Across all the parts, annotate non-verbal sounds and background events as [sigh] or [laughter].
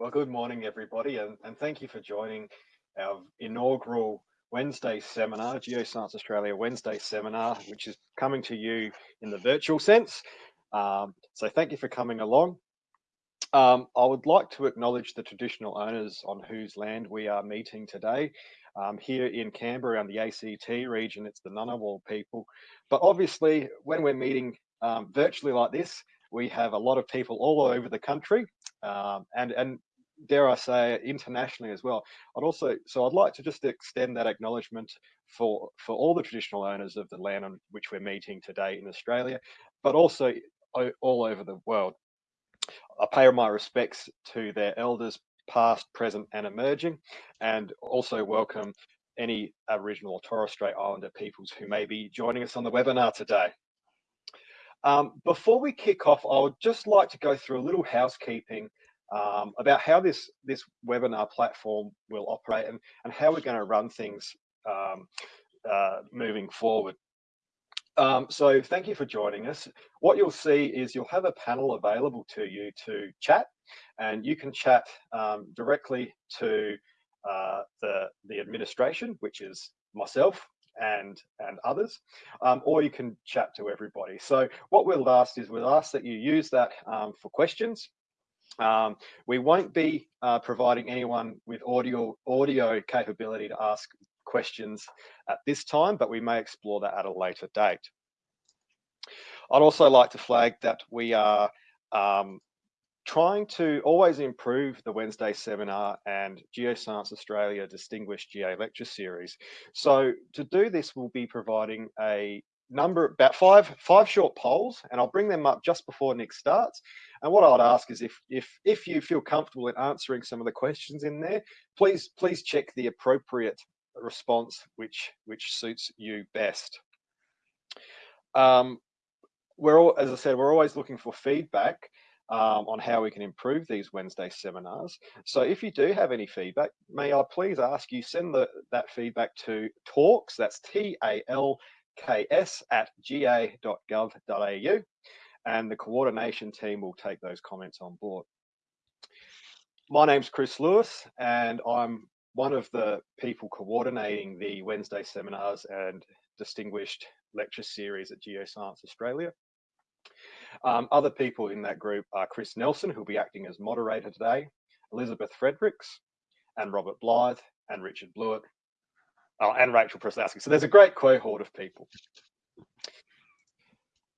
Well, good morning, everybody, and, and thank you for joining our inaugural Wednesday seminar, Geoscience Australia Wednesday seminar, which is coming to you in the virtual sense. Um, so thank you for coming along. Um, I would like to acknowledge the traditional owners on whose land we are meeting today. Um, here in Canberra and the ACT region, it's the Ngunnawal people. But obviously, when we're meeting um, virtually like this, we have a lot of people all over the country um, and, and dare I say, internationally as well. I'd also, so I'd like to just extend that acknowledgement for, for all the traditional owners of the land on which we're meeting today in Australia, but also all over the world. I pay my respects to their elders, past, present, and emerging, and also welcome any Aboriginal or Torres Strait Islander peoples who may be joining us on the webinar today. Um, before we kick off, I would just like to go through a little housekeeping um, about how this, this webinar platform will operate and, and how we're going to run things um, uh, moving forward. Um, so thank you for joining us. What you'll see is you'll have a panel available to you to chat and you can chat um, directly to uh, the, the administration, which is myself and and others, um, or you can chat to everybody. So what we'll ask is we'll ask that you use that um, for questions. Um, we won't be uh, providing anyone with audio audio capability to ask questions at this time, but we may explore that at a later date. I'd also like to flag that we are um, trying to always improve the Wednesday seminar and Geoscience Australia Distinguished GA Lecture Series. So to do this, we'll be providing a number, about five, five short polls, and I'll bring them up just before Nick starts. And what I'd ask is if, if, if you feel comfortable in answering some of the questions in there, please, please check the appropriate response which, which suits you best. Um, we're all, as I said, we're always looking for feedback um, on how we can improve these Wednesday seminars. So if you do have any feedback, may I please ask you send the, that feedback to talks, that's T-A-L-K-S at ga.gov.au and the coordination team will take those comments on board. My name's Chris Lewis and I'm one of the people coordinating the Wednesday seminars and distinguished lecture series at Geoscience Australia. Um, other people in that group are Chris Nelson, who'll be acting as moderator today, Elizabeth Fredericks, and Robert Blythe, and Richard Blewett, oh, and Rachel Prasowski. So there's a great cohort of people.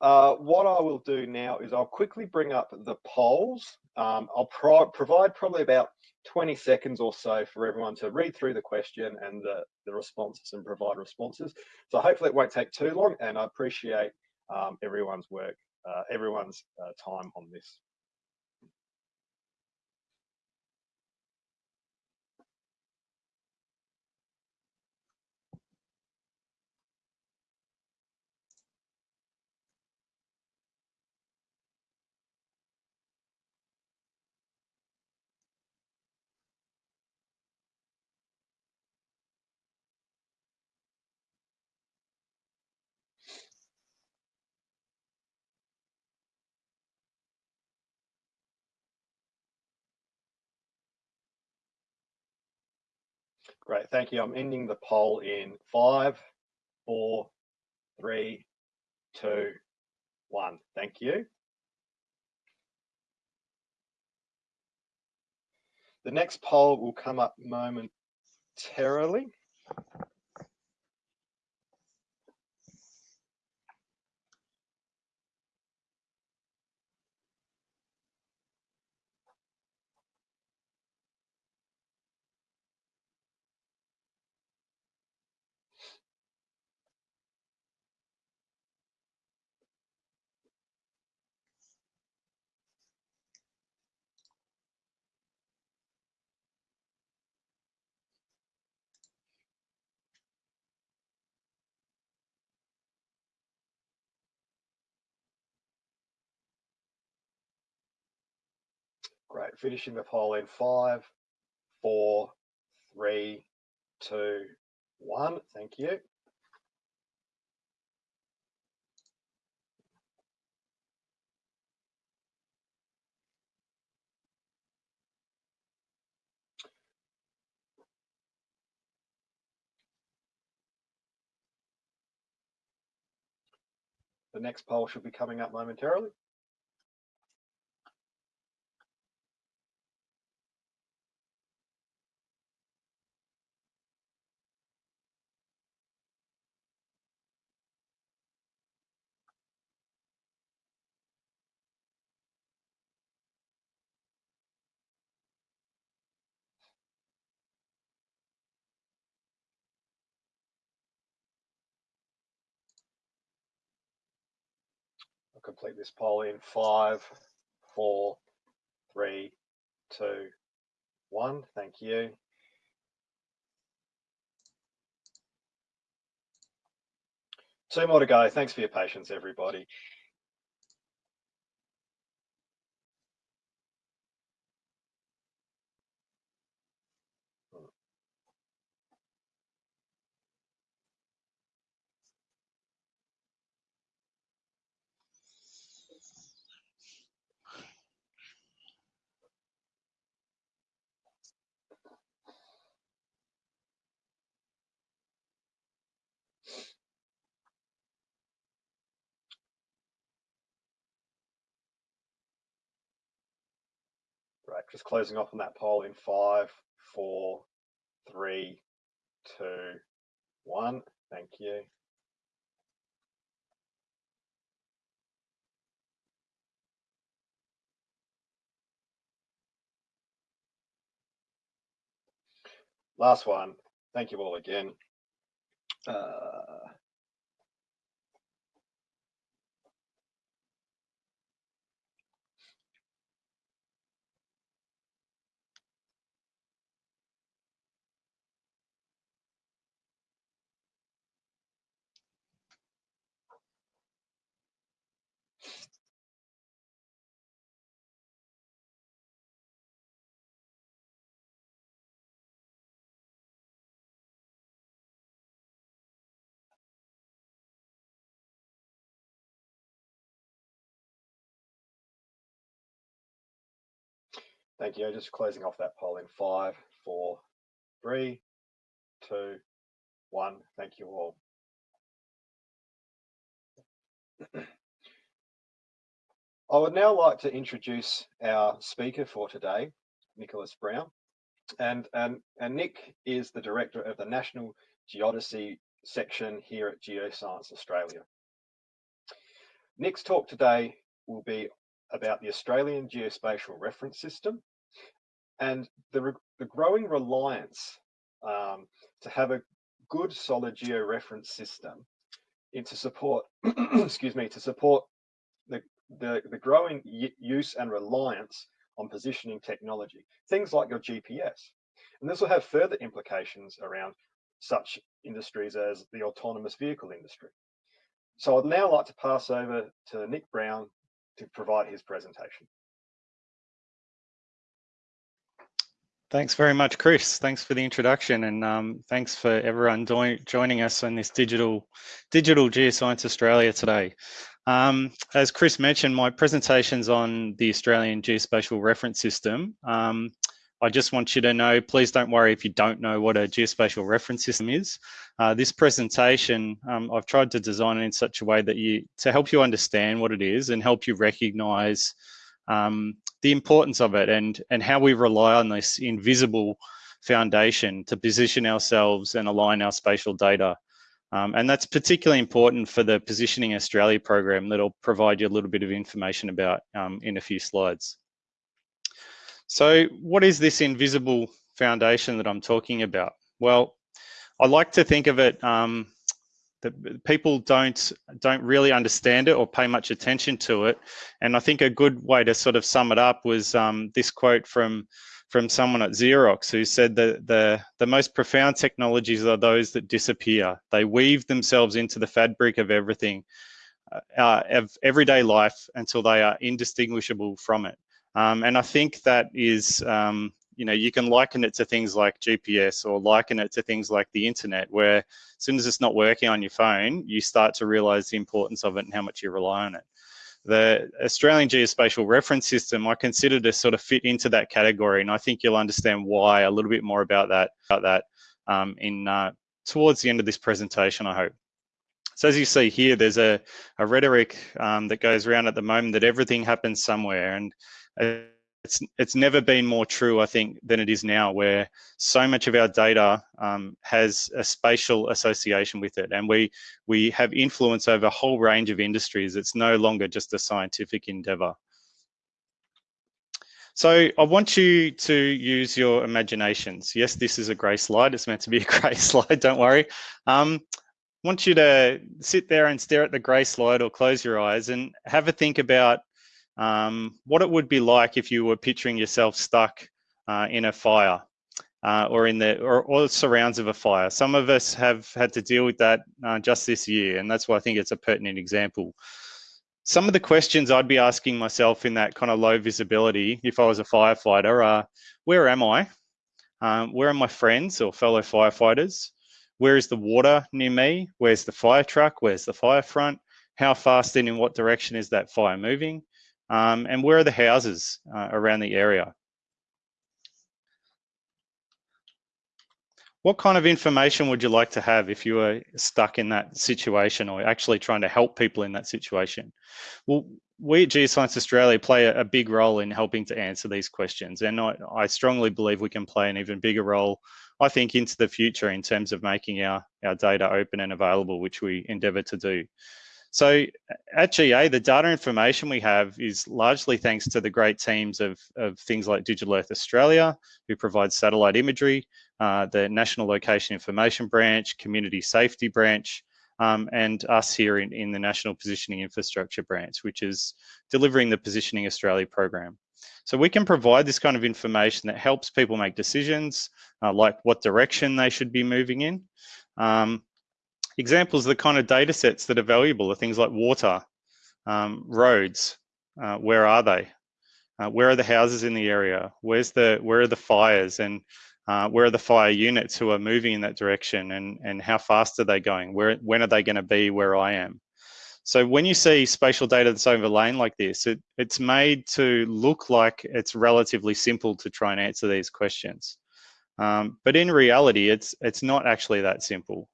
Uh, what I will do now is I'll quickly bring up the polls. Um, I'll pro provide probably about 20 seconds or so for everyone to read through the question and the, the responses and provide responses. So hopefully it won't take too long and I appreciate um, everyone's work uh, everyone's uh, time on this. Great, thank you. I'm ending the poll in five, four, three, two, one. Thank you. The next poll will come up momentarily. finishing the poll in five, four, three, two, one. Thank you. The next poll should be coming up momentarily. Complete this poll in five, four, three, two, one. Thank you. Two more to go. Thanks for your patience, everybody. Right, just closing off on that poll in five, four, three, two, one. Thank you. Last one. Thank you all again. Uh, Thank you. Just closing off that poll in five, four, three, two, one. Thank you all. I would now like to introduce our speaker for today, Nicholas Brown. And, and, and Nick is the director of the National Geodesy section here at Geoscience Australia. Nick's talk today will be about the Australian Geospatial Reference System and the, the growing reliance um, to have a good solid georeference system into support, [clears throat] excuse me, to support the, the, the growing use and reliance on positioning technology, things like your GPS. And this will have further implications around such industries as the autonomous vehicle industry. So I'd now like to pass over to Nick Brown to provide his presentation. Thanks very much, Chris. Thanks for the introduction and um, thanks for everyone joining us on this digital, digital Geoscience Australia today. Um, as Chris mentioned, my presentation's on the Australian Geospatial Reference System. Um, I just want you to know, please don't worry if you don't know what a geospatial reference system is. Uh, this presentation, um, I've tried to design it in such a way that you, to help you understand what it is and help you recognize um, the importance of it and, and how we rely on this invisible foundation to position ourselves and align our spatial data. Um, and that's particularly important for the Positioning Australia program that I'll provide you a little bit of information about um, in a few slides. So what is this invisible foundation that I'm talking about? Well, I like to think of it um, that people don't don't really understand it or pay much attention to it. And I think a good way to sort of sum it up was um, this quote from from someone at Xerox who said that the the most profound technologies are those that disappear. They weave themselves into the fabric of everything, uh, of everyday life until they are indistinguishable from it. Um, and I think that is um, you know, you can liken it to things like GPS or liken it to things like the internet, where as soon as it's not working on your phone, you start to realize the importance of it and how much you rely on it. The Australian Geospatial Reference System, I consider to sort of fit into that category, and I think you'll understand why a little bit more about that about that um, in uh, towards the end of this presentation, I hope. So as you see here, there's a, a rhetoric um, that goes around at the moment that everything happens somewhere. And it's, it's never been more true, I think, than it is now, where so much of our data um, has a spatial association with it. And we, we have influence over a whole range of industries. It's no longer just a scientific endeavor. So I want you to use your imaginations. Yes, this is a grey slide. It's meant to be a [laughs] grey slide, don't worry. Um, I want you to sit there and stare at the grey slide or close your eyes and have a think about um, what it would be like if you were picturing yourself stuck uh, in a fire uh, or in the or, or, surrounds of a fire. Some of us have had to deal with that uh, just this year, and that's why I think it's a pertinent example some of the questions I'd be asking myself in that kind of low visibility, if I was a firefighter, are where am I? Um, where are my friends or fellow firefighters? Where is the water near me? Where's the fire truck? Where's the fire front? How fast and in what direction is that fire moving? Um, and where are the houses uh, around the area? What kind of information would you like to have if you were stuck in that situation or actually trying to help people in that situation? Well, we at Geoscience Australia play a, big role in helping to answer these questions. And I, I, strongly believe we can play an even bigger role, I think, into the future in terms of making our, our data open and available, which we endeavour to do. So at GA, the data information we have is largely thanks to the great teams of, of things like Digital Earth Australia, who provide satellite imagery, uh, the National Location Information Branch, Community Safety Branch, um, and us here in, in the National Positioning Infrastructure Branch, which is delivering the Positioning Australia program. So we can provide this kind of information that helps people make decisions, uh, like what direction they should be moving in. Um, examples of the kind of data sets that are valuable are things like water, um, roads, uh, where are they? Uh, where are the houses in the area? Where's the where are the fires and uh, where are the fire units who are moving in that direction and and how fast are they going? Where when are they going to be where I am? So when you see spatial data that's overlain like this, it, it's made to look like it's relatively simple to try and answer these questions. Um, but in reality, it's it's not actually that simple.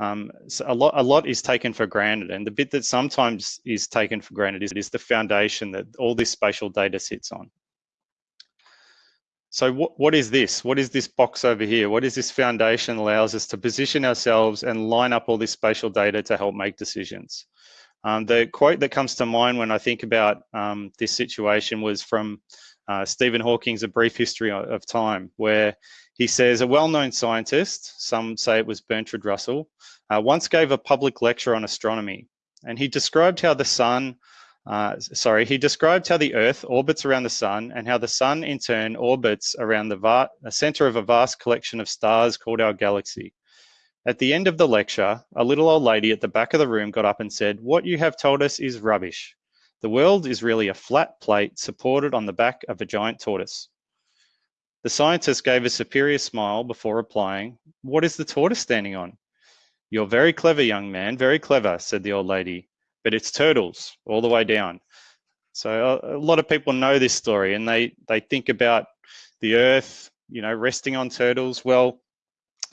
Um, so a lot, a lot is taken for granted, and the bit that sometimes is taken for granted is, is the foundation that all this spatial data sits on. So what, what is this? What is this box over here? What is this foundation allows us to position ourselves and line up all this spatial data to help make decisions? Um, the quote that comes to mind when I think about um, this situation was from uh, Stephen Hawking's A Brief History of Time, where he says, a well-known scientist, some say it was Bertrand Russell, uh, once gave a public lecture on astronomy. And he described how the sun, uh, sorry, he described how the Earth orbits around the sun and how the sun in turn orbits around the, center of a vast collection of stars called our galaxy. At the end of the lecture, a little old lady at the back of the room got up and said, what you have told us is rubbish. The world is really a flat plate supported on the back of a giant tortoise. The scientist gave a superior smile before replying, What is the tortoise standing on? You're very clever, young man, very clever, said the old lady, but it's turtles all the way down. So a, a lot of people know this story and they, they think about the earth, you know, resting on turtles. Well,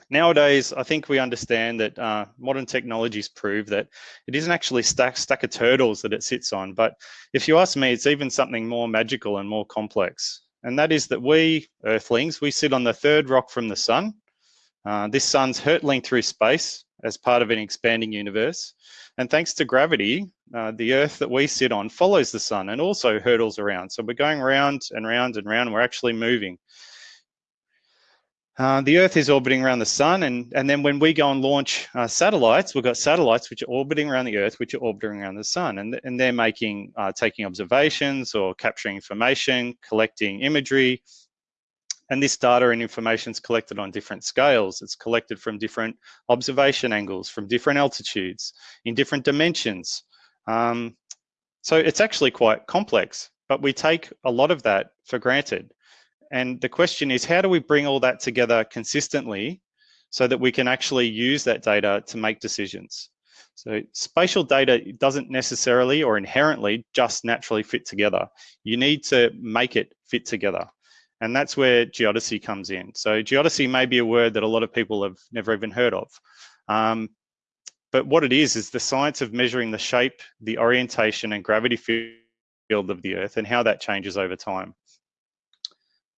nowadays, I think we understand that uh, modern technologies prove that it isn't actually stack, stack of turtles that it sits on. But if you ask me, it's even something more magical and more complex and that is that we, Earthlings, we sit on the third rock from the sun. Uh, this sun's hurtling through space as part of an expanding universe. And thanks to gravity, uh, the Earth that we sit on follows the sun and also hurtles around. So we're going round and round and round, we're actually moving. Uh, the Earth is orbiting around the sun, and, and then when we go and launch uh, satellites, we've got satellites which are orbiting around the Earth, which are orbiting around the sun, and, and they're making, uh, taking observations or capturing information, collecting imagery, and this data and information is collected on different scales. It's collected from different observation angles, from different altitudes, in different dimensions. Um, so it's actually quite complex, but we take a lot of that for granted. And the question is, how do we bring all that together consistently so that we can actually use that data to make decisions? So spatial data doesn't necessarily or inherently just naturally fit together. You need to make it fit together. And that's where geodesy comes in. So geodesy may be a word that a lot of people have never even heard of. Um, but what it is, is the science of measuring the shape, the orientation and gravity field of the Earth and how that changes over time.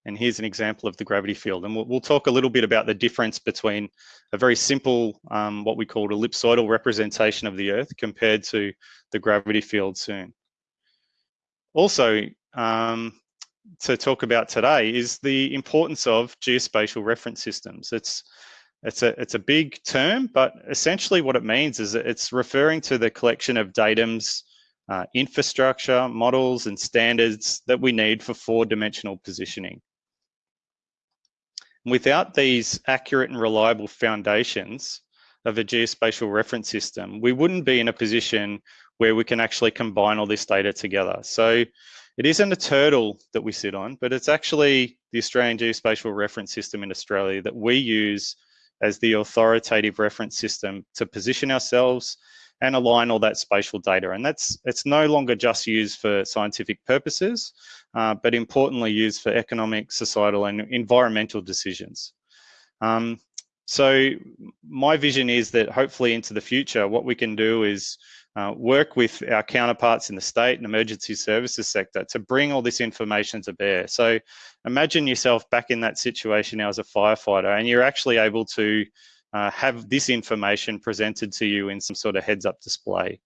And here's an example of the gravity field. And we'll, we'll talk a little bit about the difference between a very simple, um, what we call ellipsoidal representation of the Earth compared to the gravity field soon. Also, um, to talk about today is the importance of geospatial reference systems. It's it's a it's a big term, but essentially what it means is it's referring to the collection of datums, uh, infrastructure, models, and standards that we need for four-dimensional positioning. Without these accurate and reliable foundations of a geospatial reference system, we wouldn't be in a position where we can actually combine all this data together. So it isn't a turtle that we sit on, but it's actually the Australian Geospatial Reference System in Australia that we use as the authoritative reference system to position ourselves and align all that spatial data. And that's it's no longer just used for scientific purposes, uh, but importantly used for economic, societal and environmental decisions. Um, so my vision is that hopefully into the future, what we can do is uh, work with our counterparts in the state and emergency services sector to bring all this information to bear. So imagine yourself back in that situation now as a firefighter and you're actually able to uh, have this information presented to you in some sort of heads up display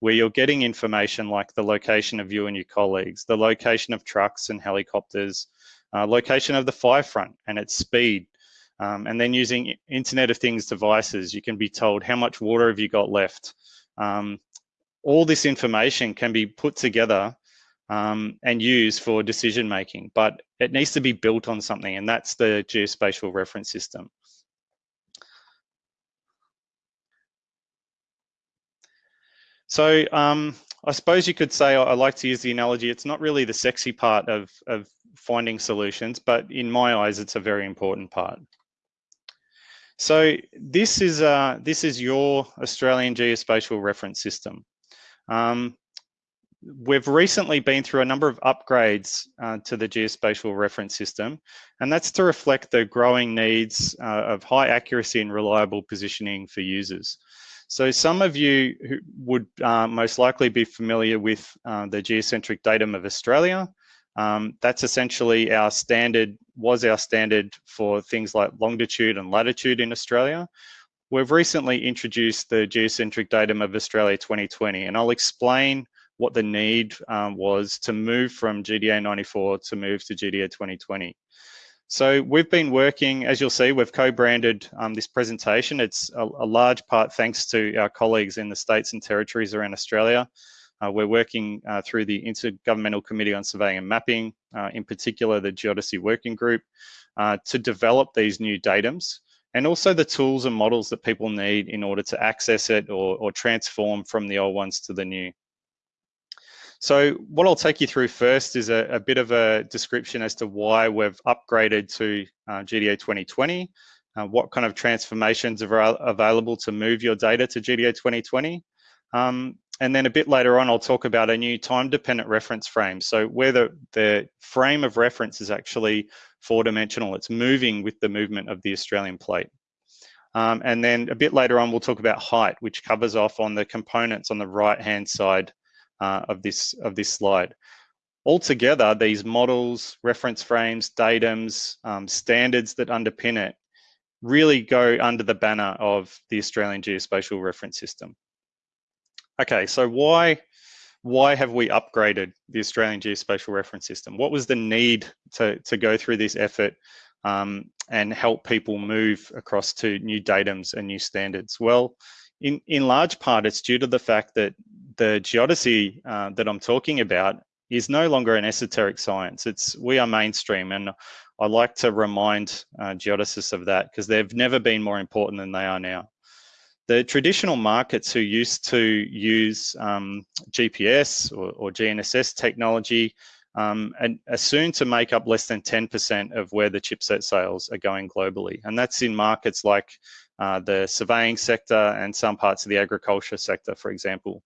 where you're getting information like the location of you and your colleagues, the location of trucks and helicopters, uh, location of the fire front and its speed. Um, and then using Internet of Things devices, you can be told how much water have you got left, um, all this information can be put together um, and used for decision making, but it needs to be built on something, and that's the geospatial reference system. So um, I suppose you could say, I like to use the analogy, it's not really the sexy part of, of finding solutions, but in my eyes, it's a very important part. So this is, uh, this is your Australian geospatial reference system. Um, we've recently been through a number of upgrades uh, to the geospatial reference system, and that's to reflect the growing needs uh, of high accuracy and reliable positioning for users. So some of you who would uh, most likely be familiar with uh, the geocentric datum of Australia. Um, that's essentially our standard, was our standard for things like longitude and latitude in Australia. We've recently introduced the geocentric datum of Australia 2020, and I'll explain what the need um, was to move from GDA 94 to move to GDA 2020. So we've been working, as you'll see, we've co-branded um, this presentation. It's a, a, large part thanks to our colleagues in the states and territories around Australia. Uh, we're working uh, through the Intergovernmental Committee on Surveying and Mapping, uh, in particular the Geodesy Working Group, uh, to develop these new datums and also the tools and models that people need in order to access it or, or transform from the old ones to the new. So what I'll take you through first is a, a bit of a description as to why we've upgraded to uh, GDA 2020, uh, what kind of transformations are available to move your data to GDA 2020. Um, and then a bit later on, I'll talk about a new time-dependent reference frame. So where the, the frame of reference is actually four dimensional. It's moving with the movement of the Australian plate. Um, and then a bit later on, we'll talk about height, which covers off on the components on the right-hand side uh, of, this, of this slide. Altogether, these models, reference frames, datums, um, standards that underpin it really go under the banner of the Australian Geospatial Reference System. Okay, so why why have we upgraded the Australian Geospatial Reference System? What was the need to, to go through this effort um, and help people move across to new datums and new standards? Well, in, in large part, it's due to the fact that the geodesy uh, that I'm talking about is no longer an esoteric science. It's we are mainstream, and I like to remind uh, geodesists of that because they've never been more important than they are now the traditional markets who used to use um, GPS or, or, GNSS technology um, and are soon to make up less than 10% of where the chipset sales are going globally. And that's in markets like uh, the surveying sector and some parts of the agriculture sector, for example.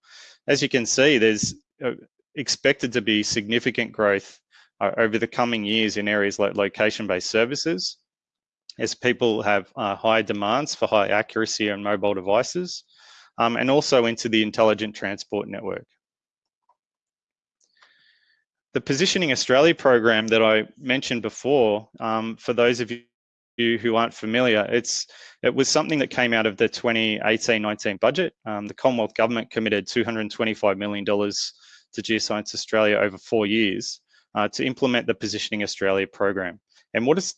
As you can see, there's uh, expected to be significant growth uh, over the coming years in areas like location-based services, as people have uh, high demands for high accuracy on mobile devices. um, and also into the Intelligent Transport Network. The Positioning Australia program that I mentioned before, um, for those of you who aren't familiar, it's it was something that came out of the 2018-19 budget. Um, the Commonwealth Government committed $225 million to Geoscience Australia over four years uh, to implement the Positioning Australia program. And what it's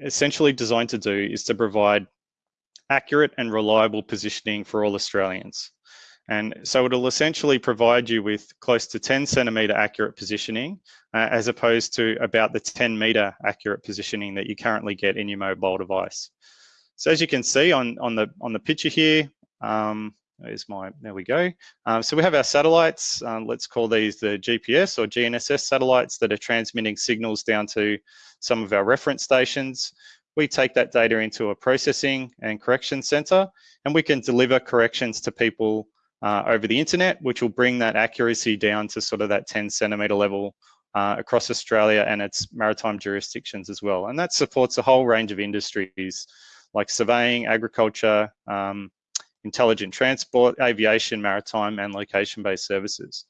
essentially designed to do is to provide accurate and reliable positioning for all Australians. And so it'll essentially provide you with close to 10 centimeter accurate positioning, uh, as opposed to about the 10 meter accurate positioning that you currently get in your mobile device. So as you can see on, on, the, on the picture here, um, my, there we go. Um, so we have our satellites, um, let's call these the GPS or GNSS satellites that are transmitting signals down to some of our reference stations. We take that data into a processing and correction center, and we can deliver corrections to people uh, over the internet, which will bring that accuracy down to sort of that 10 centimeter level uh, across Australia and its maritime jurisdictions as well. And that supports a whole range of industries like surveying, agriculture, um, intelligent transport, aviation, maritime, and location-based services.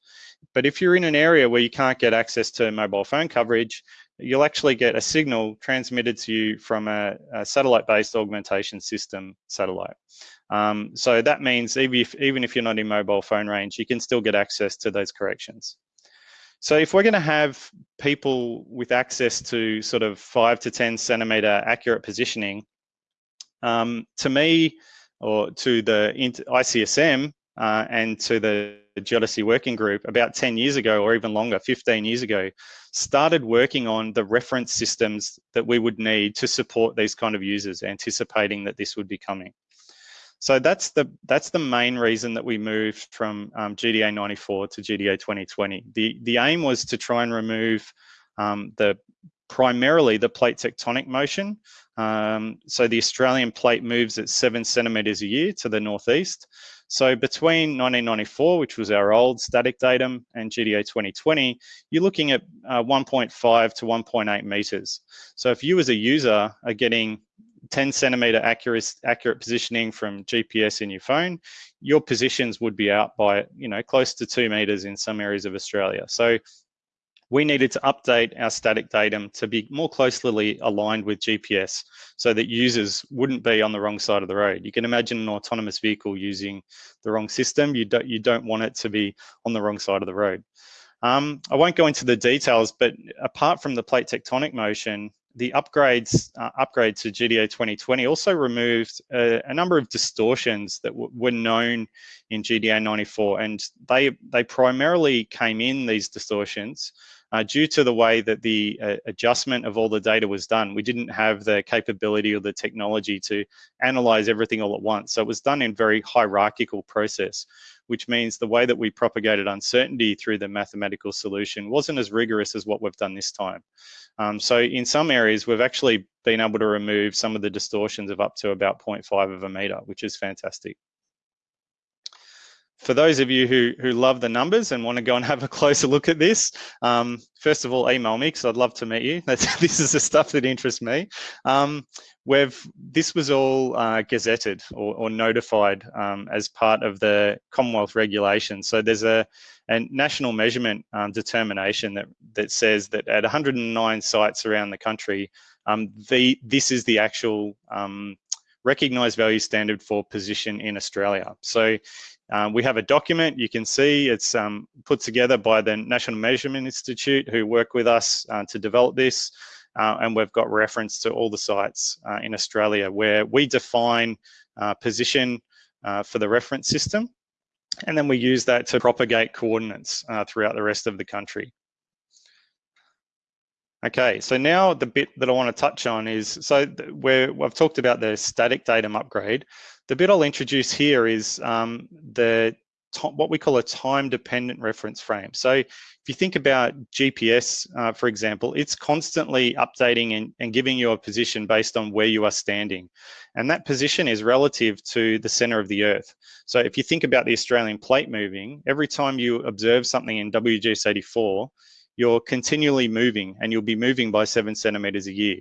But if you're in an area where you can't get access to mobile phone coverage, you'll actually get a signal transmitted to you from a, a satellite-based augmentation system satellite. Um, so that means even if, even if you're not in mobile phone range, you can still get access to those corrections. So if we're going to have people with access to sort of five to 10 centimeter accurate positioning, um, to me, or to the ICSM uh, and to the Geodesy Working Group about 10 years ago or even longer, 15 years ago, started working on the reference systems that we would need to support these kind of users, anticipating that this would be coming. So that's the that's the main reason that we moved from um, GDA 94 to GDA 2020. The the aim was to try and remove um, the primarily the plate tectonic motion. Um, so the Australian plate moves at seven centimeters a year to the northeast. So between 1994, which was our old static datum, and GDA 2020, you're looking at uh, 1.5 to 1.8 meters. So if you as a user are getting 10 centimeter accurate, accurate positioning from GPS in your phone, your positions would be out by, you know, close to two meters in some areas of Australia. So we needed to update our static datum to be more closely aligned with GPS so that users wouldn't be on the wrong side of the road. You can imagine an autonomous vehicle using the wrong system. You don't, you don't want it to be on the wrong side of the road. Um, I won't go into the details, but apart from the plate tectonic motion, the upgrades uh, upgrade to GDA 2020 also removed a, a number of distortions that were known in GDA 94, and they they primarily came in these distortions uh, due to the way that the uh, adjustment of all the data was done. We didn't have the capability or the technology to analyze everything all at once. So it was done in very hierarchical process, which means the way that we propagated uncertainty through the mathematical solution wasn't as rigorous as what we've done this time. Um, so in some areas, we've actually been able to remove some of the distortions of up to about 0.5 of a meter, which is fantastic for those of you who, who love the numbers and want to go and have a closer look at this, um, first of all, email me because I'd love to meet you. That's, [laughs] this is the stuff that interests me. Um, we've, this was all uh, gazetted or, or notified um, as part of the Commonwealth regulation. So there's a, a national measurement um, determination that, that says that at 109 sites around the country, um, the, this is the actual um, recognized value standard for position in Australia. So um, we have a document you can see it's um, put together by the National Measurement Institute who work with us uh, to develop this. Uh, and we've got reference to all the sites uh, in Australia where we define uh, position uh, for the reference system. And then we use that to propagate coordinates uh, throughout the rest of the country. Okay, so now the bit that I want to touch on is, so where I've talked about the static datum upgrade. The bit I'll introduce here is um, the what we call a time-dependent reference frame. So if you think about GPS, uh, for example, it's constantly updating and, and, giving you a position based on where you are standing. And that position is relative to the center of the earth. So if you think about the Australian plate moving, every time you observe something in WGS 84, you're continually moving and you'll be moving by seven centimeters a year.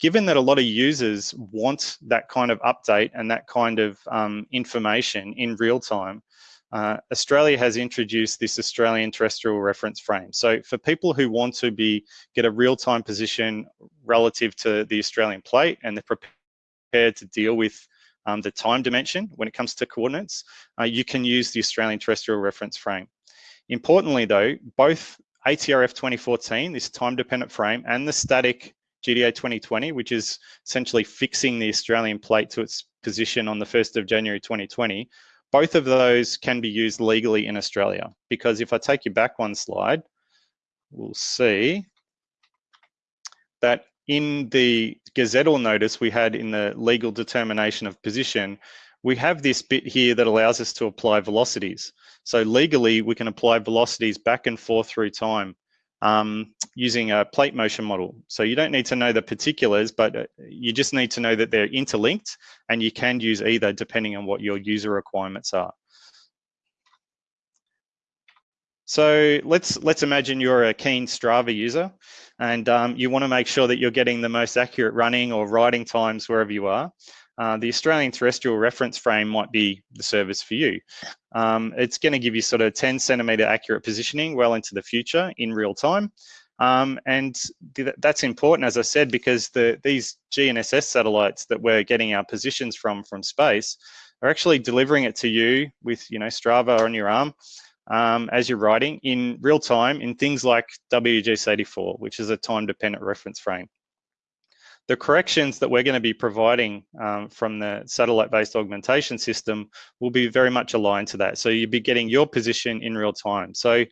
Given that a lot of users want that kind of update and that kind of um, information in real time, uh, Australia has introduced this Australian terrestrial reference frame. So for people who want to be get a real-time position relative to the Australian plate and they're prepared to deal with um, the time dimension when it comes to coordinates, uh, you can use the Australian terrestrial reference frame. Importantly though, both ATRF 2014, this time-dependent frame, and the static GDA 2020, which is essentially fixing the Australian plate to its position on the 1st of January 2020, both of those can be used legally in Australia. Because if I take you back one slide, we'll see that in the gazettal notice we had in the legal determination of position, we have this bit here that allows us to apply velocities. So legally, we can apply velocities back and forth through time um, using a plate motion model. So you don't need to know the particulars, but uh, you just need to know that they're interlinked and you can use either depending on what your user requirements are. So let's let's imagine you're a keen Strava user and um, you want to make sure that you're getting the most accurate running or riding times wherever you are. Uh, the Australian terrestrial reference frame might be the service for you. Um, it's going to give you sort of 10 centimeter accurate positioning well into the future in real time. Um, and th that's important, as I said, because the, these GNSS satellites that we're getting our positions from from space are actually delivering it to you with, you know, Strava on your arm um, as you're riding in real time in things like WGS84, which is a time-dependent reference frame the corrections that we're going to be providing um, from the satellite-based augmentation system will be very much aligned to that. So you'll be getting your position in real time. So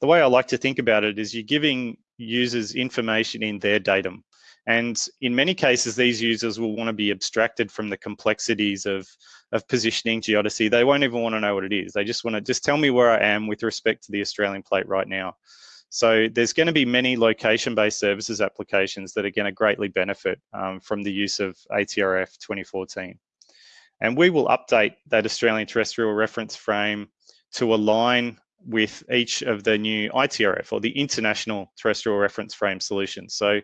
the way I like to think about it is you're giving users information in their datum. And in many cases, these users will want to be abstracted from the complexities of, of positioning geodesy. They won't even want to know what it is. They just want to just tell me where I am with respect to the Australian plate right now. So there's going to be many location-based services applications that are going to greatly benefit um, from the use of ATRF 2014. And we will update that Australian terrestrial reference frame to align with each of the new ITRF or the International Terrestrial Reference Frame solutions. So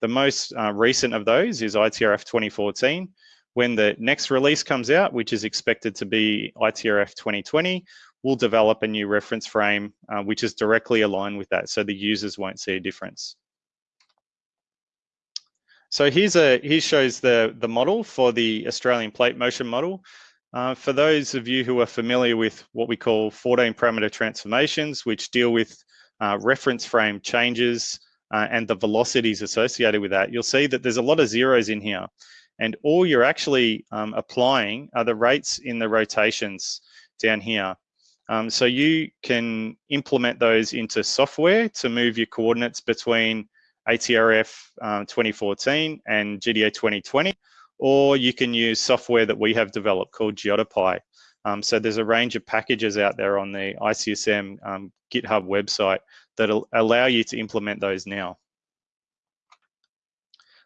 the most uh, recent of those is ITRF 2014. When the next release comes out, which is expected to be ITRF 2020, we'll develop a new reference frame uh, which is directly aligned with that so the users won't see a difference. So here's a here shows the the model for the Australian plate motion model. Uh, for those of you who are familiar with what we call 14 parameter transformations, which deal with uh, reference frame changes uh, and the velocities associated with that, you'll see that there's a lot of zeros in here. And all you're actually um, applying are the rates in the rotations down here. Um, so you can implement those into software to move your coordinates between ATRF um, 2014 and GDA 2020, or you can use software that we have developed called GeodePy. Um, so there's a range of packages out there on the ICSM um, GitHub website that'll allow you to implement those now.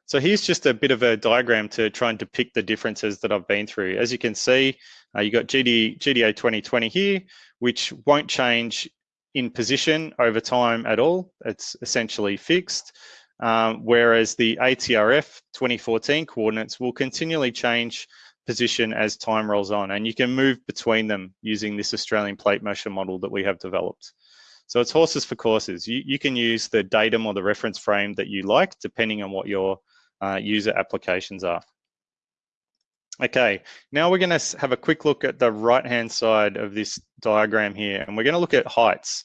So here's just a bit of a diagram to try and depict the differences that I've been through. As you can see, uh, you got GD, GDA 2020 here, which won't change in position over time at all. It's essentially fixed. Um, whereas the ATRF 2014 coordinates will continually change position as time rolls on and you can move between them using this Australian plate motion model that we have developed. So it's horses for courses. You, you can use the datum or the reference frame that you like depending on what your uh, user applications are. Okay, now we're going to have a quick look at the right-hand side of this diagram here, and we're going to look at heights.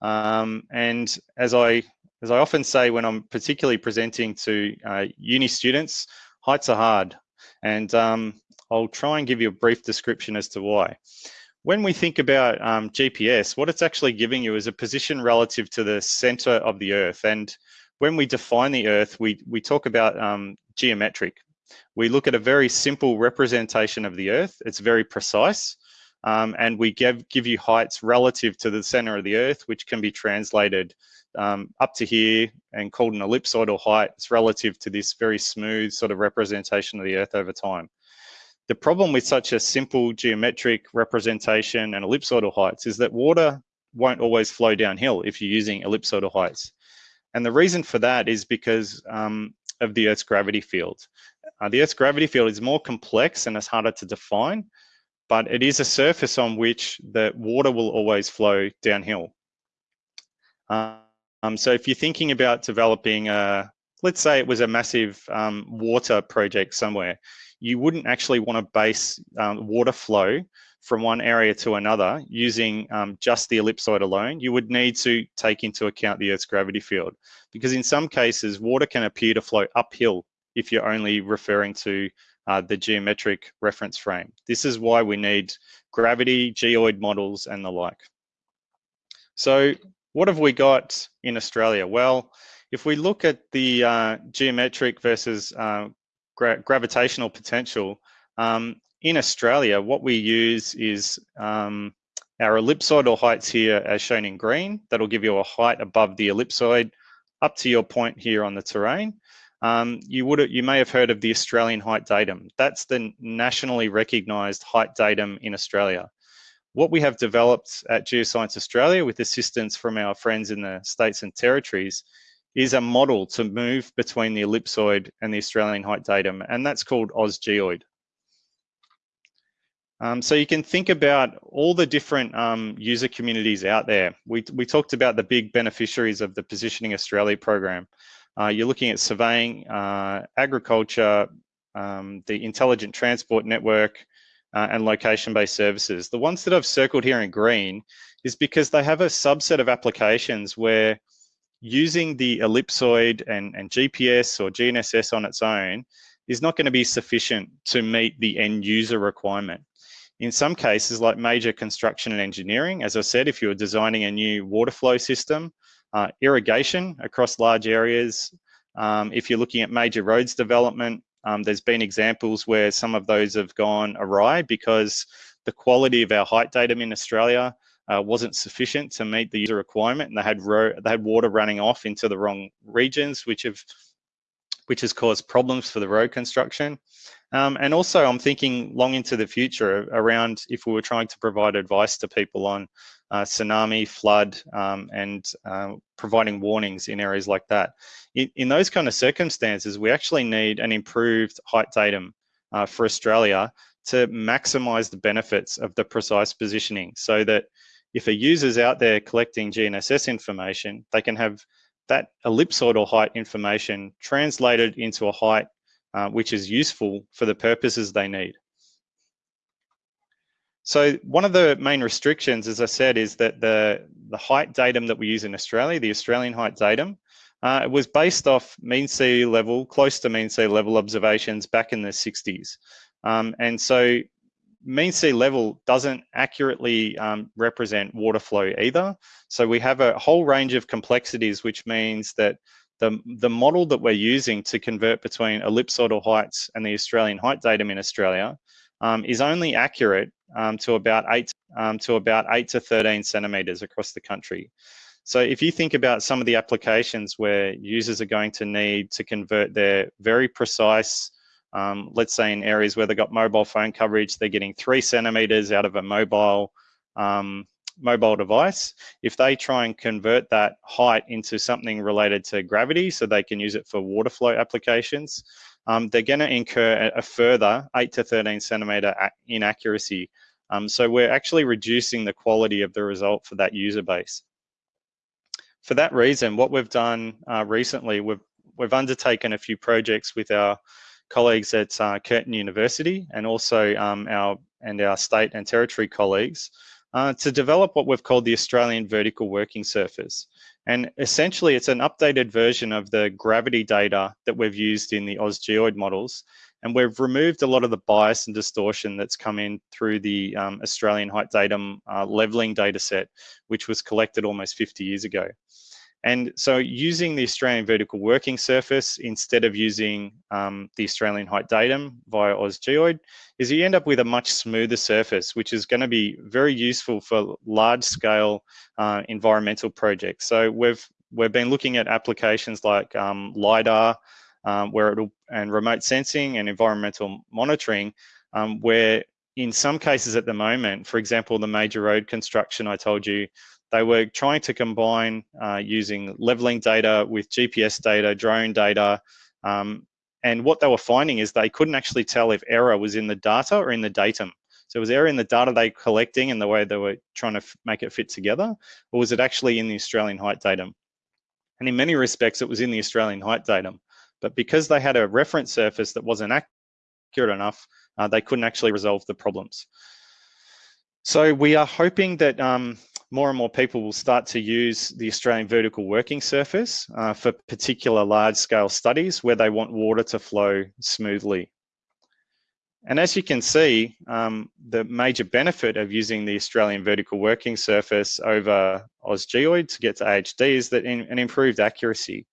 Um, and as I as I often say when I'm particularly presenting to uh, uni students, heights are hard, and um, I'll try and give you a brief description as to why. When we think about um, GPS, what it's actually giving you is a position relative to the center of the Earth, and when we define the Earth, we we talk about um, geometric we look at a very simple representation of the Earth. It's very precise. Um, and we give, give you heights relative to the center of the Earth, which can be translated um, up to here and called an ellipsoidal height. It's relative to this very smooth sort of representation of the Earth over time. The problem with such a simple geometric representation and ellipsoidal heights is that water won't always flow downhill if you're using ellipsoidal heights. And the reason for that is because um, of the Earth's gravity field. Uh, the Earth's gravity field is more complex and it's harder to define, but it is a surface on which the water will always flow downhill. Um, so if you're thinking about developing a, let's say it was a massive um, water project somewhere, you wouldn't actually want to base um, water flow from one area to another using um, just the ellipsoid alone, you would need to take into account the Earth's gravity field. Because in some cases, water can appear to flow uphill if you're only referring to uh, the geometric reference frame. This is why we need gravity, geoid models, and the like. So what have we got in Australia? Well, if we look at the uh, geometric versus uh, gra gravitational potential, um, in Australia, what we use is um, our ellipsoidal heights here as shown in green. That'll give you a height above the ellipsoid up to your point here on the terrain. Um, you would you may have heard of the Australian height datum. That's the nationally recognised height datum in Australia what we have developed at Geoscience Australia with assistance from our friends in the states and territories is a model to move between the ellipsoid and the Australian height datum, and that's called AusGeoid. Um, so you can think about all the different um, user communities out there. We, we talked about the big beneficiaries of the Positioning Australia program. Uh, you're looking at surveying, uh, agriculture, um, the intelligent transport network, uh, and location-based services. The ones that I've circled here in green is because they have a subset of applications where using the ellipsoid and, and GPS or GNSS on its own is not going to be sufficient to meet the end user requirement. In some cases, like major construction and engineering, as I said, if you're designing a new water flow system, uh, irrigation across large areas, um, if you're looking at major roads development, um, there's been examples where some of those have gone awry because the quality of our height datum in Australia uh, wasn't sufficient to meet the user requirement, and they had they had water running off into the wrong regions, which have which has caused problems for the road construction. Um, and also, I'm thinking long into the future around if we were trying to provide advice to people on uh, tsunami, flood, um, and uh, providing warnings in areas like that. In, in, those kind of circumstances, we actually need an improved height datum uh, for Australia to maximize the benefits of the precise positioning so that if a user's out there collecting GNSS information, they can have that ellipsoidal height information translated into a height uh, which is useful for the purposes they need. So one of the main restrictions, as I said, is that the, the height datum that we use in Australia, the Australian height datum, uh, it was based off mean sea level, close to mean sea level observations back in the 60s. Um, and so mean sea level doesn't accurately um, represent water flow either. So we have a whole range of complexities, which means that the, the model that we're using to convert between ellipsoidal heights and the Australian height datum in Australia um, is only accurate um, to about eight um, to about eight to 13 centimeters across the country. So if you think about some of the applications where users are going to need to convert their very precise, um, let's say in areas where they've got mobile phone coverage, they're getting three centimeters out of a mobile um, mobile device. If they try and convert that height into something related to gravity so they can use it for water flow applications, um, they're going to incur a further 8 to 13 centimeter inaccuracy. Um, so we're actually reducing the quality of the result for that user base. For that reason, what we've done uh, recently, we've, we've undertaken a few projects with our colleagues at uh, Curtin University and also um, our and our state and territory colleagues uh, to develop what we've called the Australian Vertical Working Surface. And essentially, it's an updated version of the gravity data that we've used in the AusGeoid models. And we've removed a lot of the bias and distortion that's come in through the um, Australian height datum uh, leveling data set, which was collected almost 50 years ago. And so using the Australian vertical working surface instead of using um, the Australian height datum via AusGeoid is you end up with a much smoother surface, which is going to be very useful for large scale uh, environmental projects. So we've we've been looking at applications like um, LiDAR, um, where it'll and remote sensing and environmental monitoring, um, where in some cases at the moment, for example, the major road construction I told you, they were trying to combine uh, using leveling data with GPS data, drone data, Um, and what they were finding is they couldn't actually tell if error was in the data or in the datum. So was error in the data they were collecting and the way they were trying to make it fit together, or was it actually in the Australian height datum? And in many respects, it was in the Australian height datum. But because they had a reference surface that wasn't accurate enough, uh, they couldn't actually resolve the problems. So we are hoping that um, more and more people will start to use the Australian vertical working surface uh, for particular large scale studies where they want water to flow smoothly. And as you can see, um, the major benefit of using the Australian vertical working surface over AusGeoid to get to AHD is that in, an improved accuracy.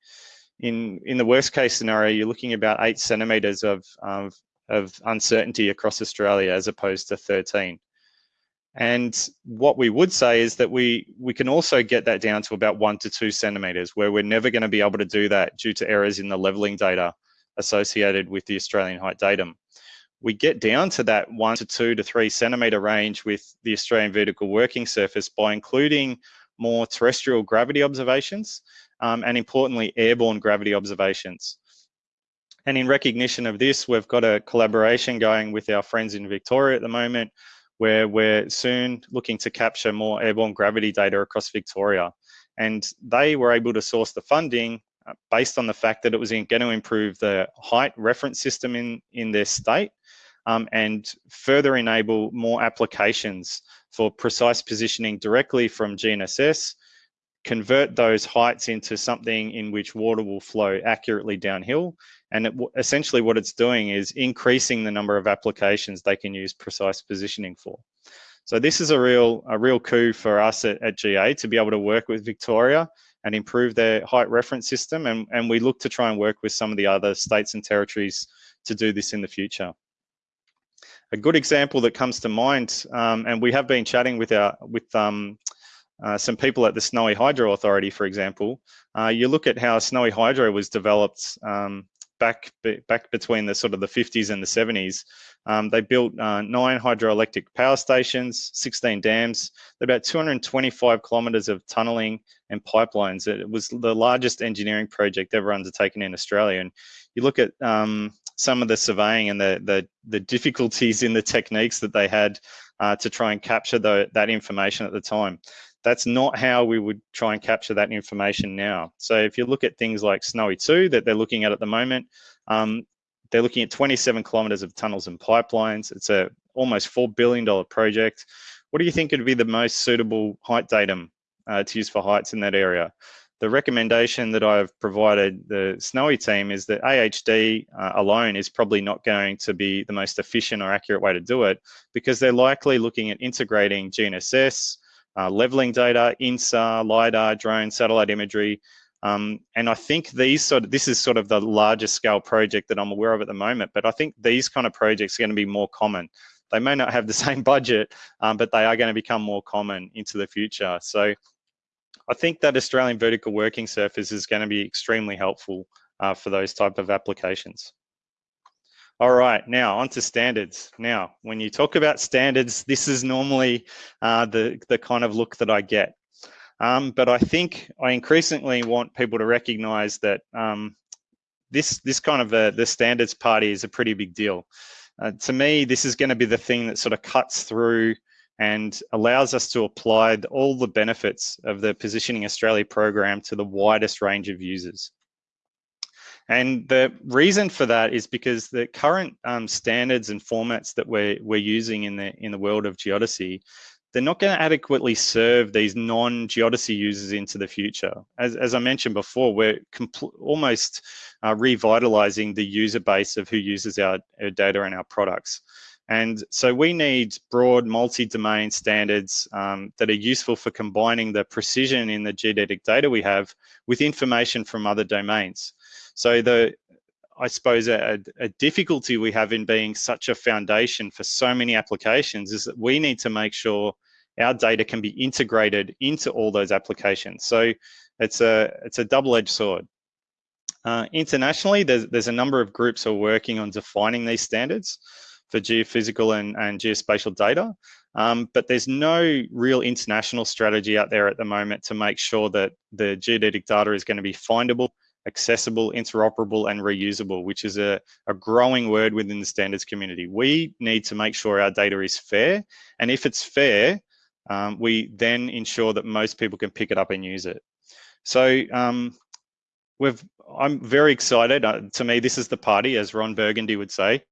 In, in the worst case scenario, you're looking about eight centimeters of, of, of uncertainty across Australia as opposed to 13. And what we would say is that we, we can also get that down to about one to two centimeters where we're never gonna be able to do that due to errors in the leveling data associated with the Australian height datum. We get down to that one to two to three centimeter range with the Australian vertical working surface by including more terrestrial gravity observations um, and importantly, airborne gravity observations. And in recognition of this, we've got a collaboration going with our friends in Victoria at the moment where we're soon looking to capture more airborne gravity data across Victoria. And they were able to source the funding uh, based on the fact that it was going to improve the height reference system in, in their state um, and further enable more applications for precise positioning directly from GNSS, convert those heights into something in which water will flow accurately downhill, and it, essentially what it's doing is increasing the number of applications they can use precise positioning for. So this is a real, a real coup for us at, at GA to be able to work with Victoria and improve their height reference system. And, and we look to try and work with some of the other states and territories to do this in the future. A good example that comes to mind, um, and we have been chatting with our with um, uh, some people at the Snowy Hydro Authority, for example. Uh, you look at how Snowy Hydro was developed um, back back between the sort of the 50s and the 70s. Um, they built uh, nine hydroelectric power stations, 16 dams, about 225 kilometres of tunnelling and pipelines. It was the largest engineering project ever undertaken in Australia. And you look at um, some of the surveying and the, the, the difficulties in the techniques that they had uh, to try and capture the, that information at the time that's not how we would try and capture that information now. So if you look at things like Snowy 2 that they're looking at at the moment, um, they're looking at 27 kilometers of tunnels and pipelines. It's a almost $4 billion project. What do you think would be the most suitable height datum uh, to use for heights in that area? The recommendation that I've provided the Snowy team is that AHD uh, alone is probably not going to be the most efficient or accurate way to do it because they're likely looking at integrating GNSS, uh, leveling data, INSAR, LiDAR, drone, satellite imagery. Um, and I think these sort of, this is sort of the largest scale project that I'm aware of at the moment, but I think these kind of projects are going to be more common. They may not have the [laughs] same budget, um, but they are going to become more common into the future. So I think that Australian vertical working surface is going to be extremely helpful uh, for those type of applications. All right, now onto standards. Now, when you talk about standards, this is normally uh, the, the kind of look that I get. Um, but I think I increasingly want people to recognize that um, this, this kind of a, the standards party is a pretty big deal. Uh, to me, this is gonna be the thing that sort of cuts through and allows us to apply all the benefits of the Positioning Australia program to the widest range of users. And the reason for that is because the current um, standards and formats that we're, we're using in the, in the world of geodesy, they're not going to adequately serve these non-geodesy users into the future. As, as I mentioned before, we're almost uh, revitalizing the user base of who uses our, our data and our products. And so we need broad multi-domain standards um, that are useful for combining the precision in the geodetic data we have with information from other domains. So the I suppose a, a, difficulty we have in being such a foundation for so many applications is that we need to make sure our data can be integrated into all those applications. So it's a it's a double-edged sword. Uh, internationally, there's there's a number of groups who are working on defining these standards for geophysical and, and geospatial data. Um, but there's no real international strategy out there at the moment to make sure that the geodetic data is going to be findable accessible, interoperable, and reusable, which is a, a growing word within the standards community. We need to make sure our data is fair. And if it's fair, um, we then ensure that most people can pick it up and use it. So um, we've, I'm very excited. Uh, to me, this is the party, as Ron Burgundy would say.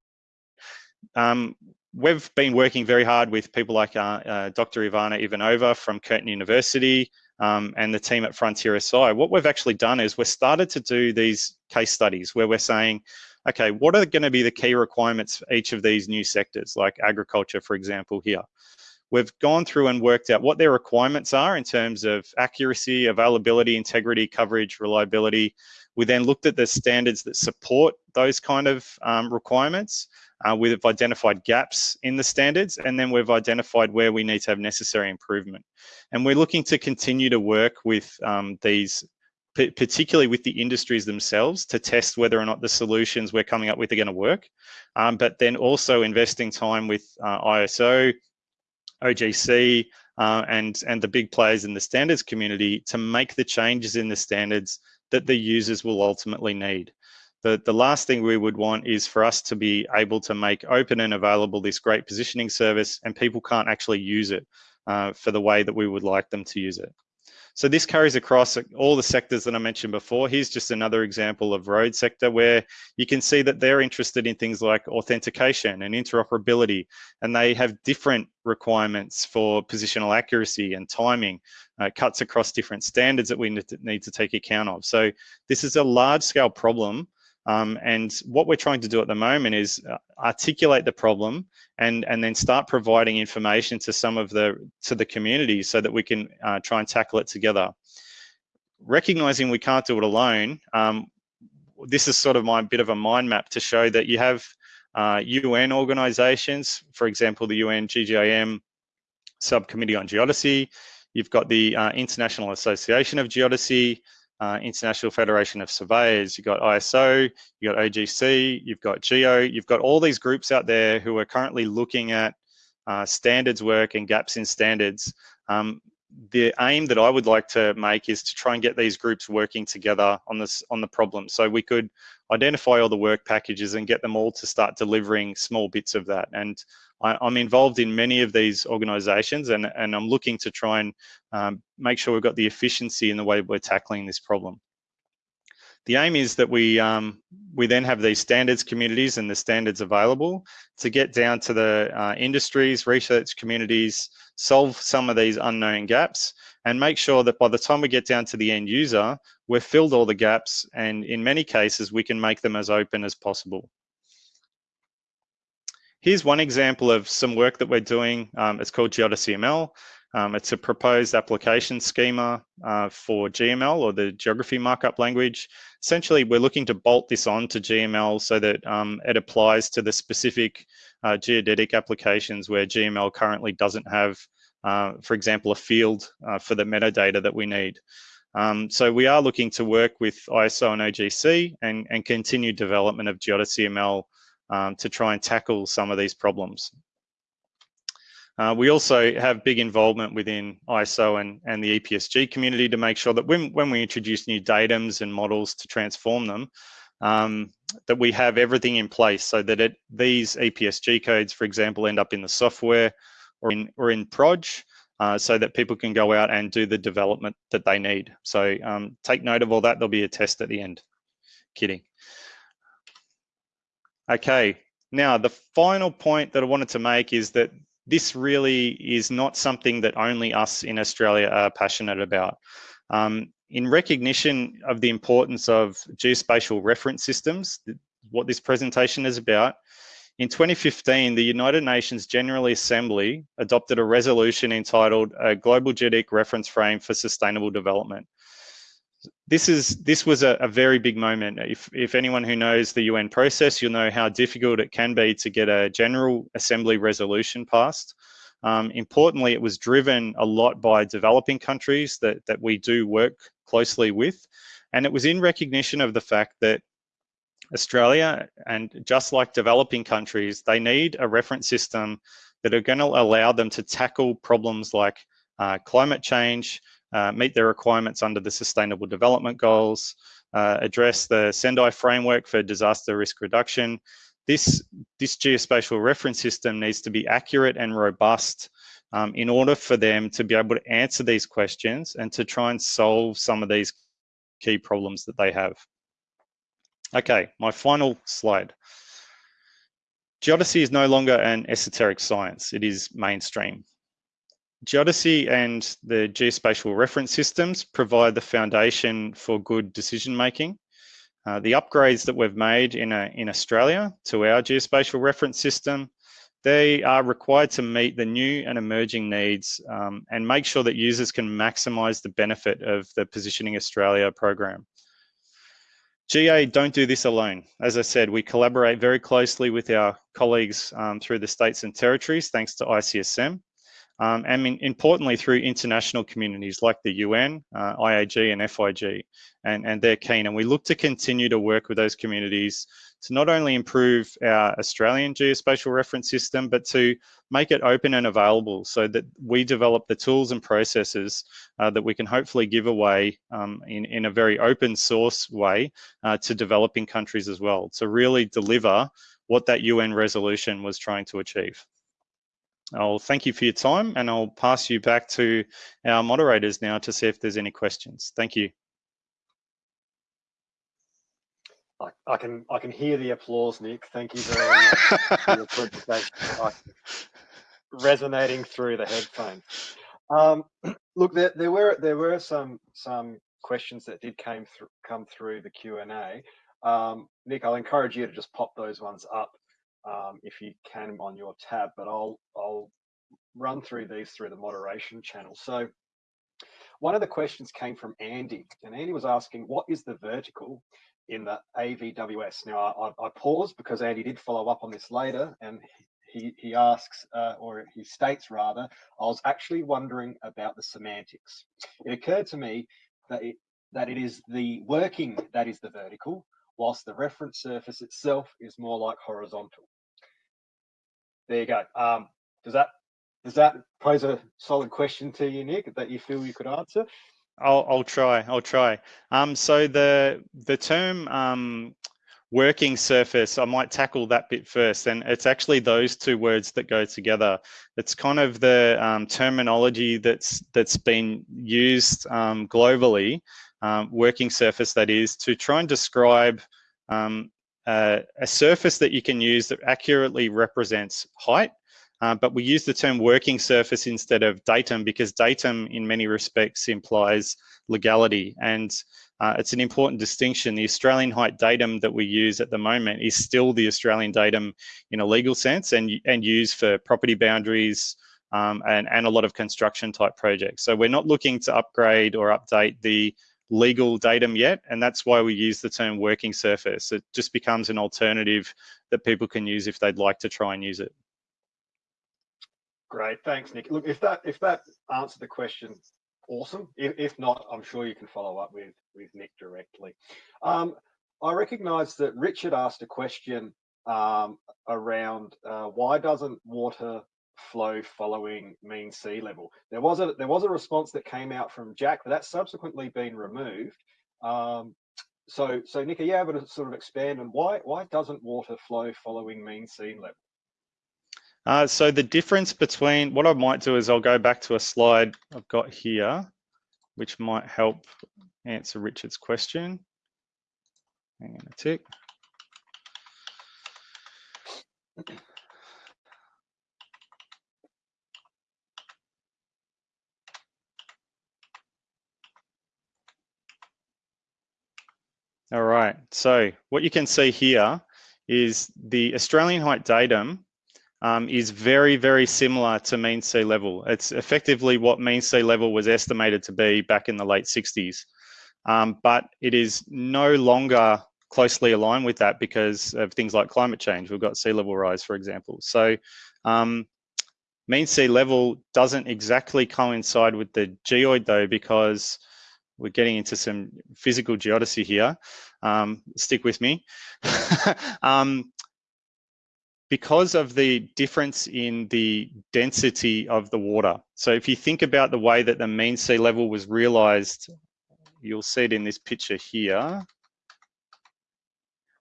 Um, we've been working very hard with people like uh, uh, Dr. Ivana Ivanova from Curtin University um, and the team at Frontier SI. What we've actually done is we've started to do these case studies where we're saying, okay, what are going to be the key requirements for each of these new sectors, like agriculture, for example, here. We've gone through and worked out what their requirements are in terms of accuracy, availability, integrity, coverage, reliability. We then looked at the standards that support those kind of um, requirements. Uh, we've identified gaps in the standards and then we've identified where we need to have necessary improvement. And we're looking to continue to work with um, these, particularly with the industries themselves to test whether or not the solutions we're coming up with are gonna work. Um, but then also investing time with uh, ISO, OGC, uh, and, and the big players in the standards community to make the changes in the standards that the users will ultimately need. The, the last thing we would want is for us to be able to make open and available this great positioning service and people can't actually use it uh, for the way that we would like them to use it. So this carries across all the sectors that I mentioned before. Here's just another example of road sector where you can see that they're interested in things like authentication and interoperability, and they have different requirements for positional accuracy and timing, uh, cuts across different standards that we need to take account of. So this is a large scale problem um, and what we're trying to do at the moment is uh, articulate the problem and, and then start providing information to some of the, to the community so that we can uh, try and tackle it together. Recognizing we can't do it alone, um, this is sort of my bit of a mind map to show that you have uh, UN organizations, for example, the UN GGIM Subcommittee on Geodesy, you've got the uh, International Association of Geodesy, uh, International Federation of Surveyors, you've got ISO, you've got OGC, you've got GEO, you've got all these groups out there who are currently looking at uh, standards work and gaps in standards. Um, the aim that I would like to make is to try and get these groups working together on this on the problem. So we could identify all the work packages and get them all to start delivering small bits of that. And I, am involved in many of these organizations and, and I'm looking to try and um, make sure we've got the efficiency in the way we're tackling this problem. The aim is that we um, we then have these standards communities and the standards available to get down to the uh, industries, research communities, solve some of these unknown gaps and make sure that by the time we get down to the end user, we've filled all the gaps and in many cases, we can make them as open as possible. Here's one example of some work that we're doing. Um, it's called GeodesyML. Um, it's a proposed application schema uh, for GML or the geography markup language. Essentially, we're looking to bolt this on to GML so that um, it applies to the specific uh, geodetic applications where GML currently doesn't have, uh, for example, a field uh, for the metadata that we need. Um, so we are looking to work with ISO and OGC and, and continue development of GeodesyML um, to try and tackle some of these problems. Uh, we also have big involvement within ISO and, and the EPSG community to make sure that when, when we introduce new datums and models to transform them, um, that we have everything in place so that it, these EPSG codes, for example, end up in the software or in, or in Proj, uh, so that people can go out and do the development that they need. So um, take note of all that. There'll be a test at the end. Kidding. Okay, now the final point that I wanted to make is that this really is not something that only us in Australia are passionate about. Um, in recognition of the importance of geospatial reference systems, what this presentation is about, in 2015, the United Nations General Assembly adopted a resolution entitled a Global Geodetic Reference Frame for Sustainable Development this is this was a, a, very big moment. If if anyone who knows the UN process, you'll know how difficult it can be to get a General Assembly resolution passed. Um, importantly, it was driven a lot by developing countries that that we do work closely with, and it was in recognition of the fact that Australia and just like developing countries, they need a reference system that are going to allow them to tackle problems like uh, climate change, uh, meet their requirements under the Sustainable Development Goals, uh, address the Sendai framework for disaster risk reduction. This, this geospatial reference system needs to be accurate and robust um, in order for them to be able to answer these questions and to try and solve some of these key problems that they have. Okay, my final slide. Geodesy is no longer an esoteric science, it is mainstream. Geodesy and the geospatial reference systems provide the foundation for good decision making. Uh, the upgrades that we've made in, a, in Australia to our geospatial reference system, they are required to meet the new and emerging needs um, and make sure that users can maximise the benefit of the Positioning Australia program. GA don't do this alone. As I said, we collaborate very closely with our colleagues um, through the states and territories, thanks to ICSM. Um, and in, importantly through international communities like the UN, uh, IAG and FIG, and, and they're keen. And we look to continue to work with those communities to not only improve our Australian geospatial reference system, but to make it open and available so that we develop the tools and processes uh, that we can hopefully give away um, in, in a very open source way uh, to developing countries as well, to really deliver what that UN resolution was trying to achieve. I'll thank you for your time and I'll pass you back to our moderators now to see if there's any questions. Thank you. I, I can I can hear the applause, Nick. Thank you very much for your presentation. [laughs] resonating through the headphones. Um, [clears throat] look, there, there were there were some some questions that did came through come through the Q and A. Um, Nick, I'll encourage you to just pop those ones up um, if you can on your tab, but I'll, I'll run through these through the moderation channel. So one of the questions came from Andy, and Andy was asking, what is the vertical in the AVWS? Now, I, I paused because Andy did follow up on this later, and he, he asks, uh, or he states rather, I was actually wondering about the semantics. It occurred to me that it, that it is the working that is the vertical, whilst the reference surface itself is more like horizontal. There you go. Um, does that does that pose a solid question to you, Nick, that you feel you could answer? I'll, I'll try. I'll try. Um, so the the term um, working surface, I might tackle that bit first, and it's actually those two words that go together. It's kind of the um, terminology that's that's been used um, globally um, working surface that is to try and describe um, uh, a surface that you can use that accurately represents height. Uh, but we use the term working surface instead of datum because datum in many respects implies legality. And uh, it's an important distinction. The Australian height datum that we use at the moment is still the Australian datum in a legal sense and, and used for property boundaries, um, and, and a lot of construction type projects. So we're not looking to upgrade or update the legal datum yet, and that's why we use the term working surface. It just becomes an alternative that people can use if they'd like to try and use it. Great, thanks, Nick. Look, if that if that answered the question, awesome. If, if not, I'm sure you can follow up with with Nick directly. Um, I recognise that Richard asked a question um, around uh, why doesn't water flow following mean sea level. There was a there was a response that came out from Jack, but that's subsequently been removed. Um, so so Nick, are you able to sort of expand on why why doesn't water flow following mean sea level? Uh, so the difference between what I might do is I'll go back to a slide I've got here, which might help answer Richard's question. Hang on a tick. All right, so what you can see here is the Australian height datum um, is very, very similar to mean sea level. It's effectively what mean sea level was estimated to be back in the late 60s. Um, but it is no longer closely aligned with that because of things like climate change. We've got sea level rise, for example. So um, mean sea level doesn't exactly coincide with the geoid though, because we're getting into some physical geodesy here. Um, stick with me. [laughs] um, because of the difference in the density of the water. So if you think about the way that the mean sea level was realized, you'll see it in this picture here.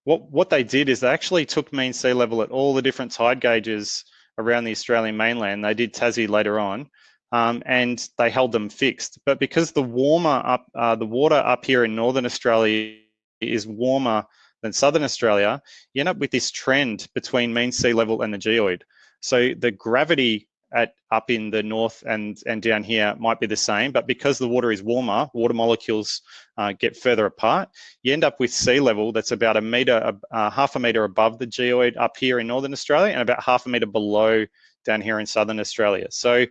what, what they did is they actually took mean sea level at all the different tide gauges around the Australian mainland. They did Tassie later on, um, and they held them fixed. But because the warmer up, uh, the water up here in northern Australia is warmer than southern Australia, you end up with this trend between mean sea level and the geoid. So the gravity at up in the north and and down here might be the same, but because the water is warmer, water molecules uh, get further apart. You end up with sea level that's about a meter, uh, half a meter above the geoid up here in northern Australia, and about half a meter below down here in southern Australia. So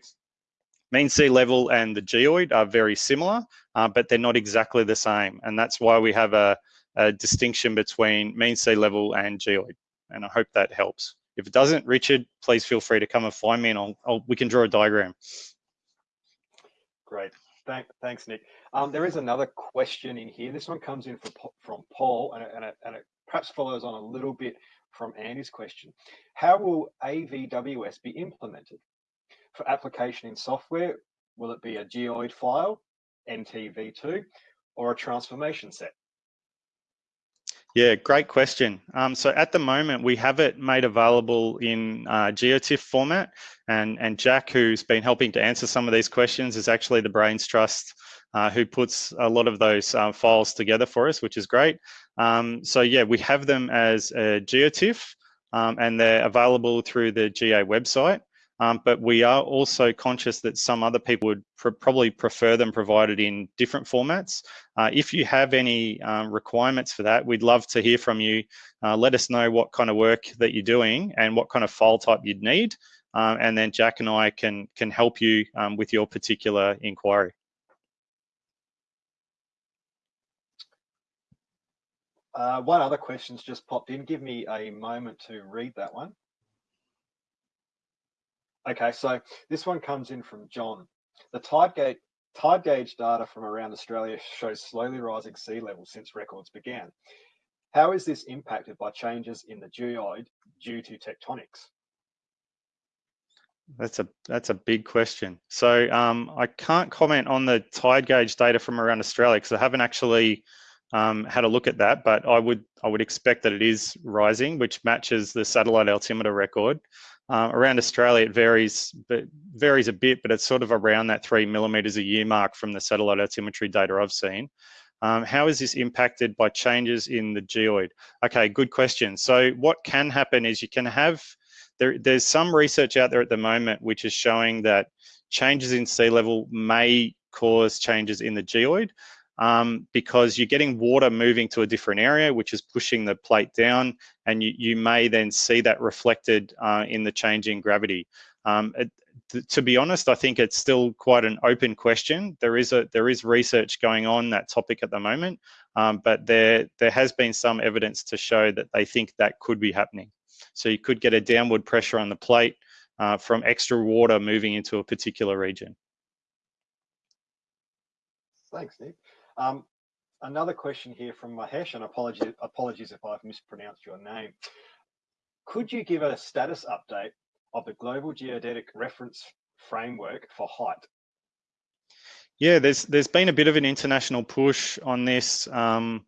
mean sea level and the geoid are very similar, uh, but they're not exactly the same, and that's why we have a, a distinction between mean sea level and geoid. And I hope that helps. If it doesn't, Richard, please feel free to come and find me and I'll, I'll we can draw a diagram. Great. Thank, thanks, Nick. Um, there is another question in here. This one comes in from, from Paul and and, and it perhaps follows on a little bit from Andy's question. How will AVWS be implemented? For application in software, will it be a geoid file, NTV2, or a transformation set? Yeah, great question. Um, so at the moment, we have it made available in uh, GeoTIFF format, and and Jack, who's been helping to answer some of these questions, is actually the Brains Trust uh, who puts a lot of those uh, files together for us, which is great. Um, so yeah, we have them as a GeoTIFF, um, and they're available through the GA website. Um, but we are also conscious that some other people would pr probably prefer them provided in different formats. Uh, if you have any um, requirements for that, we'd love to hear from you. Uh, let us know what kind of work that you're doing and what kind of file type you'd need. Um, and then Jack and I can, can help you um, with your particular inquiry. Uh, one other question's just popped in. Give me a moment to read that one. Okay, so this one comes in from John. The tide gauge, tide gauge data from around Australia shows slowly rising sea levels since records began. How is this impacted by changes in the geoid due to tectonics? That's a that's a big question. So um, I can't comment on the tide gauge data from around Australia because I haven't actually um, had a look at that, but I would I would expect that it is rising, which matches the satellite altimeter record. Uh, around Australia, it varies, but varies a bit, but it's sort of around that three millimeters a year mark from the satellite altimetry data I've seen. Um, how is this impacted by changes in the geoid? Okay, good question. So what can happen is you can have, there, there's some research out there at the moment which is showing that changes in sea level may cause changes in the geoid um, because you're getting water moving to a different area, which is pushing the plate down, and you, you may then see that reflected uh, in the changing gravity. Um, it, to be honest, I think it's still quite an open question. There is a there is research going on that topic at the moment, um, but there there has been some evidence to show that they think that could be happening. So you could get a downward pressure on the plate uh, from extra water moving into a particular region. Thanks, Nick. Um, another question here from Mahesh, and apologies, apologies if I've mispronounced your name. Could you give a status update of the Global Geodetic Reference Framework for height? Yeah, there's there's been a bit of an international push on this um,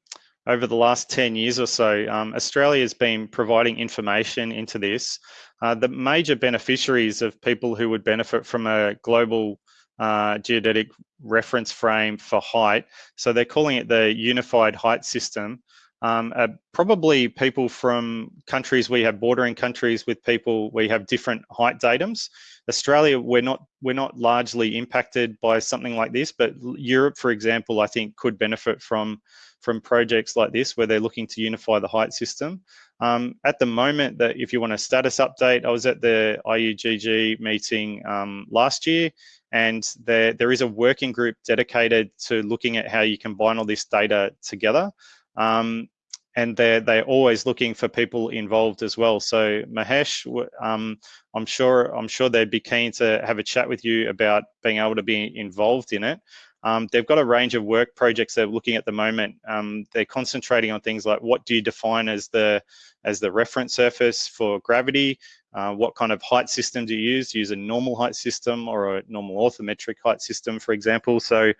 over the last 10 years or so. Um, Australia has been providing information into this. Uh, the major beneficiaries of people who would benefit from a global uh, geodetic reference frame for height. So they're calling it the Unified Height System. Um, uh, probably people from countries we have bordering countries with people we have different height datums. Australia, we're not we're not largely impacted by something like this, but Europe, for example, I think could benefit from from projects like this where they're looking to unify the height system. Um, at the moment, that if you want a status update, I was at the IUGG meeting um, last year, and there, there is a working group dedicated to looking at how you combine all this data together. Um, and they're, they're always looking for people involved as well. So Mahesh, um, I'm sure I'm sure they'd be keen to have a chat with you about being able to be involved in it. Um, they've got a range of work projects they're looking at the moment. Um, they're concentrating on things like what do you define as the as the reference surface for gravity? Uh, what kind of height system do you use? Do you use a normal height system or a normal orthometric height system, for example? So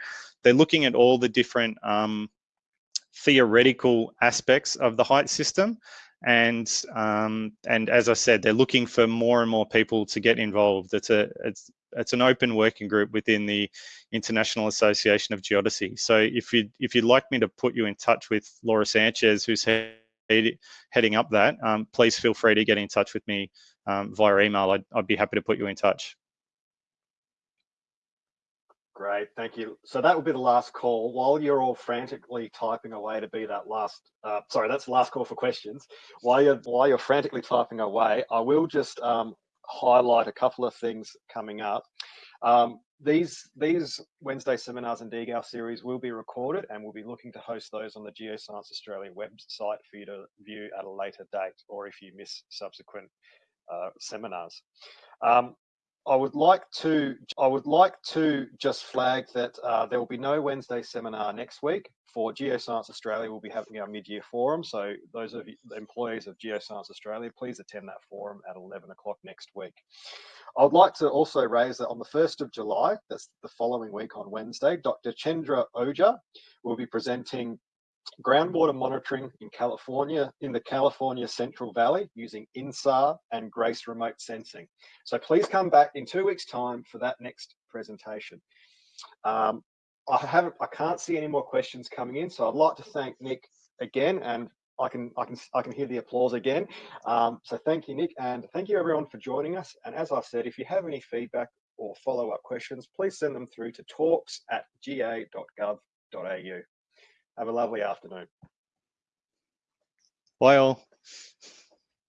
they're looking at all the different um, theoretical aspects of the height system. And um, and as I said, they're looking for more and more people to get involved. It's a it's it's an open working group within the International Association of Geodesy. So if you if you'd like me to put you in touch with Laura Sanchez, who's heading up that, um, please feel free to get in touch with me um, via email. I'd, I'd be happy to put you in touch. Great, thank you. So that will be the last call. While you're all frantically typing away to be that last, uh, sorry, that's the last call for questions. While you're while you're frantically typing away, I will just um, highlight a couple of things coming up. Um, these these Wednesday seminars and DGAL series will be recorded and we'll be looking to host those on the Geoscience Australia website for you to view at a later date or if you miss subsequent uh, seminars. Um, I would like to I would like to just flag that uh, there will be no Wednesday seminar next week. For Geoscience Australia, we'll be having our mid-year forum. So those of you, the employees of Geoscience Australia, please attend that forum at 11 o'clock next week. I would like to also raise that on the 1st of July, that's the following week on Wednesday, Dr. Chandra Ojha will be presenting groundwater monitoring in California, in the California Central Valley using INSAR and GRACE remote sensing. So please come back in two weeks time for that next presentation. Um, I haven't, I can't see any more questions coming in. So I'd like to thank Nick again and I can, I can, I can hear the applause again. Um, so thank you, Nick, and thank you everyone for joining us. And as I said, if you have any feedback or follow-up questions, please send them through to talks at ga.gov.au. Have a lovely afternoon. Bye all.